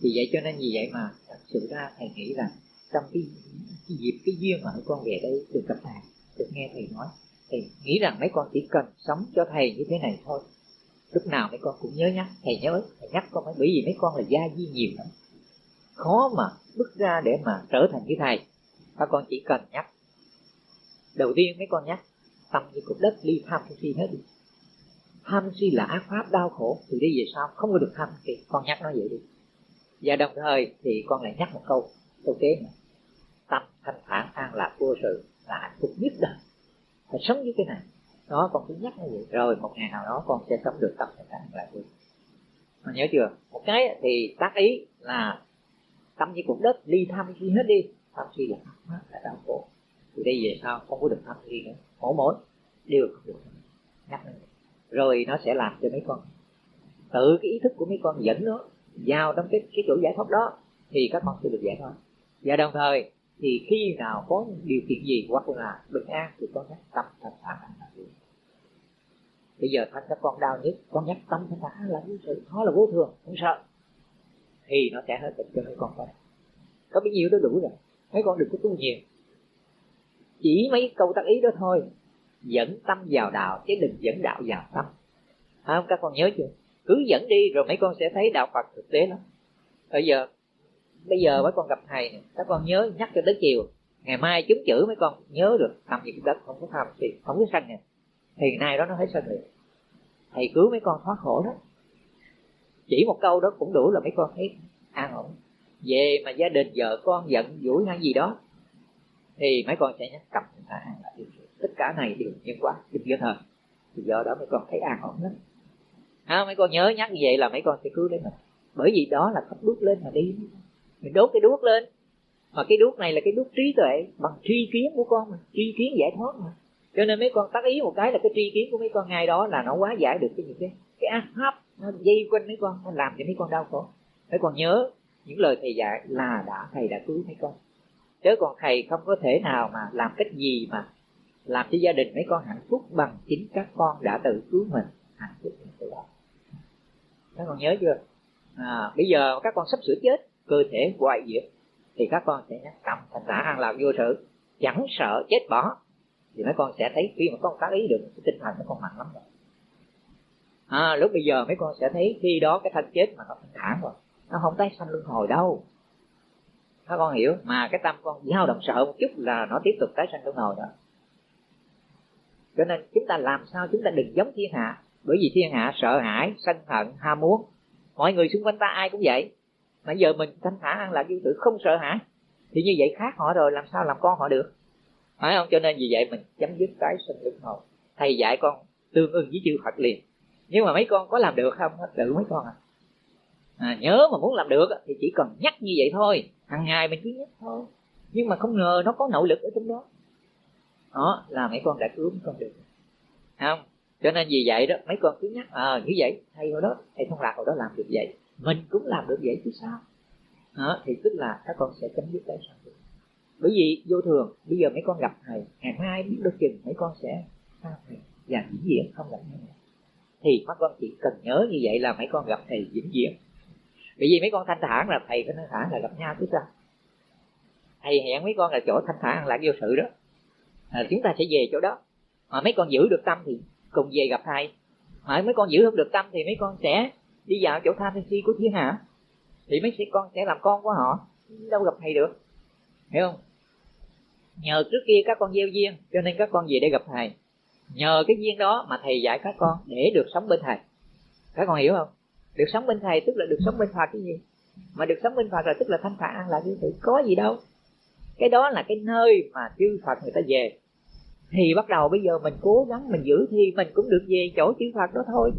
vì vậy cho nên vì vậy mà thật sự ra thầy nghĩ rằng trong cái, cái dịp cái duyên mà mấy con về đây được gặp thầy được nghe thầy nói thì nghĩ rằng mấy con chỉ cần sống cho thầy như thế này thôi. Lúc nào mấy con cũng nhớ nhắc thầy nhớ thầy nhắc con mấy bởi vì mấy con là gia di nhiều lắm. Khó mà bước ra để mà trở thành như thầy. Các con chỉ cần nhắc. Đầu tiên mấy con nhắc tâm như cục đất ly tham si hết đi. Tham si là ác pháp đau khổ từ đây về sau không có được tham thì con nhắc nó vậy đi và đồng thời thì con lại nhắc một câu câu kế này tâm thanh thản an lạc vô sự là hạnh phúc nhất đời. Phải sống với cái này, đó con cứ nhắc như vậy. Rồi một ngày nào đó con sẽ sống được tâm thanh thản an lạc vô con nhớ chưa? Một cái thì tác ý là tâm như cục đất ly tham suy hết đi. Tham suy là ác pháp là đau khổ. Từ đây về sau không có được tham suy nữa. Mỗi mỗi đều không được. Nhắc nữa rồi nó sẽ làm cho mấy con, tự cái ý thức của mấy con dẫn nó vào trong cái cái chỗ giải thoát đó thì các con sẽ được giải thoát. Và đồng thời thì khi nào có điều kiện gì hoặc là bình an thì con nhắc tâm thật thản là bây giờ thanh các con đau nhất, con nhắc tâm thật thản là vô sự nó là vô thường, không sợ. Thì nó sẽ hết bệnh cho mấy con thôi. Có bấy nhiêu đó đủ rồi, mấy con đừng có tu nhiều. Chỉ mấy câu tác ý đó thôi, dẫn tâm vào đạo, chứ đừng dẫn đạo vào tâm. Không? Các con nhớ chưa? Cứ dẫn đi rồi mấy con sẽ thấy đạo phật thực tế lắm. Bây giờ bây giờ mấy con gặp thầy này, các con nhớ nhắc cho tới chiều. Ngày mai chúng chữ mấy con nhớ được nằm gì đất không có tham thì không có sanh nè. Thì nay đó nó thấy sanh liền thầy cứu mấy con thoát khổ đó. Chỉ một câu đó cũng đủ là mấy con thấy an ổn. Về mà gia đình vợ con giận dỗi hay gì đó thì mấy con sẽ nhắc cầm an tất cả này đều nhân quả đừng do thời thì do đó mấy con thấy an ổn lắm à, mấy con nhớ nhắc như vậy là mấy con sẽ cứu lấy mình. Bởi vì đó là thắp đuốc lên mà đi. Mình đốt cái đuốc lên. Mà cái đuốc này là cái đuốc trí tuệ bằng tri kiến của con mà tri kiến giải thoát mà. Cho nên mấy con tác ý một cái là cái tri kiến của mấy con ngay đó là nó quá giải được cái những cái cái ác pháp nó dây quanh mấy con nó làm cho mấy con đau khổ. Mấy con nhớ những lời thầy dạy là đã thầy đã cứu mấy con. Chứ còn thầy không có thể nào mà làm cách gì mà làm cho gia đình mấy con hạnh phúc bằng chính các con đã tự cứu mình hạnh phúc từ đó các con nhớ chưa? À, bây giờ các con sắp sửa chết cơ thể hoại diệt thì các con sẽ nhắc cầm thành tả an lạc vô sự chẳng sợ chết bỏ thì mấy con sẽ thấy khi mà con tác ý được cái tinh thần nó con mạnh lắm rồi. À, lúc bây giờ mấy con sẽ thấy khi đó cái thân chết mà nó thanh thản rồi nó không tái sanh luân hồi đâu. Các con hiểu? Mà cái tâm con dao động sợ một chút là nó tiếp tục tái sanh luân hồi đó. Cho nên chúng ta làm sao chúng ta đừng giống thiên hạ bởi vì thiên hạ sợ hãi, sân hận, ham muốn. Mọi người xung quanh ta ai cũng vậy. Mà giờ mình thanh thản ăn lạc vô tự không sợ hãi. Thì như vậy khác họ rồi, làm sao làm con họ được? Phải không? Cho nên vì vậy mình chấm dứt cái sinh luân hồi thầy dạy con tương ưng với chư phật liền. Nhưng mà mấy con có làm được không? Tự mấy con à. à nhớ mà muốn làm được thì chỉ cần nhắc như vậy thôi. Hàng ngày mình cứ nhắc thôi. Nhưng mà không ngờ nó có nội lực ở trong đó. Đó là mấy con đã cứu mấy con được. Không? Cho nên vì vậy đó mấy con cứ nhắc ờ à, như vậy thầy hồi đó thầy thông lạc hồi đó làm được vậy mình cũng làm được vậy chứ sao? Đó, thì tức là các con sẽ chấm dứt cái sao được bởi vì vô thường bây giờ mấy con gặp thầy ngày mai biết được chừng mấy con sẽ sao thầy và vĩnh viễn không gặp nhau thì các con chỉ cần nhớ như vậy là mấy con gặp thầy vĩnh viễn. Bởi vì mấy con thanh thản là thầy có thanh thản là gặp nhau chứ sao? Thầy hẹn mấy con là chỗ thanh thản là vô sự đó. À, chúng ta sẽ về chỗ đó. Mà mấy con giữ được tâm thì cùng về gặp thầy. Mà mấy con giữ không được tâm thì mấy con sẽ đi vào chỗ tham si của thiên hạ. Thì mấy sĩ con sẽ làm con của họ. Đâu gặp thầy được. Hiểu không? Nhờ trước kia các con gieo duyên cho nên các con về để gặp thầy. Nhờ cái duyên đó mà thầy dạy các con để được sống bên thầy. Các con hiểu không? Được sống bên thầy tức là được sống bên phật cái gì? Mà được sống bên phật là tức là thanh thản an lạc như vậy, có gì đâu. Cái đó là cái nơi mà chư phật người ta về thì bắt đầu bây giờ mình cố gắng mình giữ thì mình cũng được về chỗ chư phật đó thôi.